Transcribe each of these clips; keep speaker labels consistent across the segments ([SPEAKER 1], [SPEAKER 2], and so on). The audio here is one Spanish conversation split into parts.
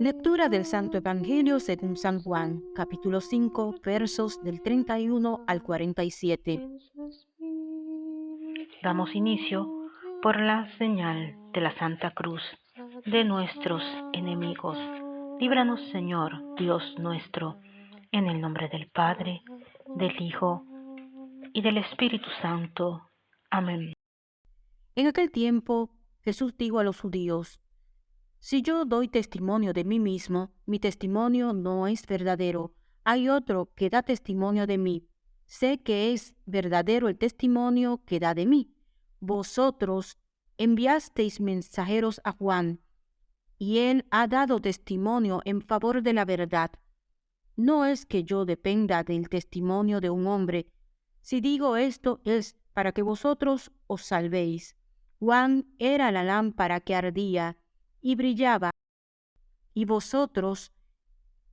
[SPEAKER 1] Lectura del Santo Evangelio según San Juan, capítulo 5, versos del 31 al 47.
[SPEAKER 2] Damos inicio por la señal de la Santa Cruz de nuestros enemigos. Líbranos, Señor, Dios nuestro, en el nombre del Padre, del Hijo y del Espíritu Santo. Amén.
[SPEAKER 1] En aquel tiempo Jesús dijo a los judíos, Si yo doy testimonio de mí mismo, mi testimonio no es verdadero. Hay otro que da testimonio de mí. Sé que es verdadero el testimonio que da de mí. Vosotros enviasteis mensajeros a Juan, y él ha dado testimonio en favor de la verdad. No es que yo dependa del testimonio de un hombre. Si digo esto es para que vosotros os salvéis. Juan era la lámpara que ardía y brillaba, y vosotros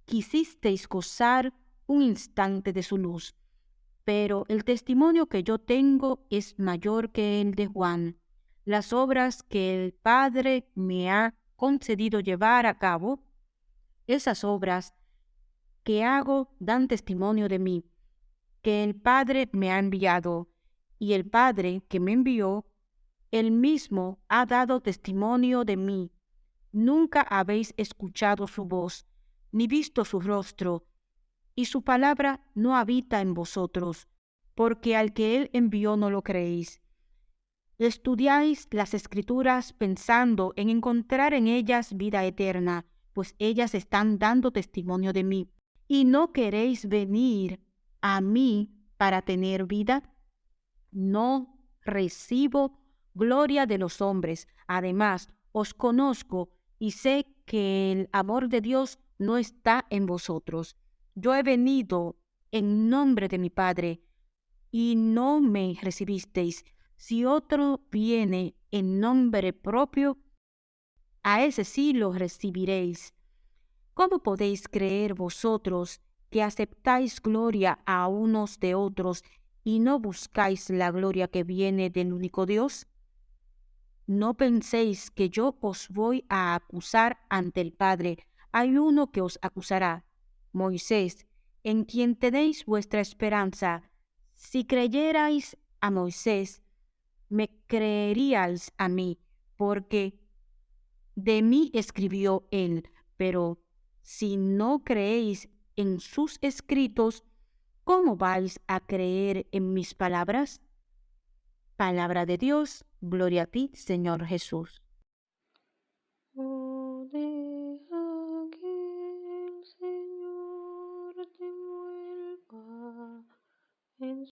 [SPEAKER 1] quisisteis gozar un instante de su luz. Pero el testimonio que yo tengo es mayor que el de Juan. Las obras que el Padre me ha concedido llevar a cabo, esas obras que hago dan testimonio de mí, que el Padre me ha enviado, y el Padre que me envió, él mismo ha dado testimonio de mí. Nunca habéis escuchado su voz, ni visto su rostro, y su palabra no habita en vosotros, porque al que él envió no lo creéis. Estudiáis las escrituras pensando en encontrar en ellas vida eterna, pues ellas están dando testimonio de mí. ¿Y no queréis venir a mí para tener vida? No recibo gloria de los hombres. Además, os conozco y sé que el amor de Dios no está en vosotros. Yo he venido en nombre de mi Padre y no me recibisteis. Si otro viene en nombre propio, a ese sí lo recibiréis. ¿Cómo podéis creer vosotros que aceptáis gloria a unos de otros y no buscáis la gloria que viene del único Dios? No penséis que yo os voy a acusar ante el Padre. Hay uno que os acusará, Moisés, en quien tenéis vuestra esperanza. Si creyerais a Moisés, me creeríais a mí, porque de mí escribió él. Pero si no creéis en sus escritos, ¿cómo vais a creer en mis palabras? Palabra de Dios, gloria a ti, Señor Jesús.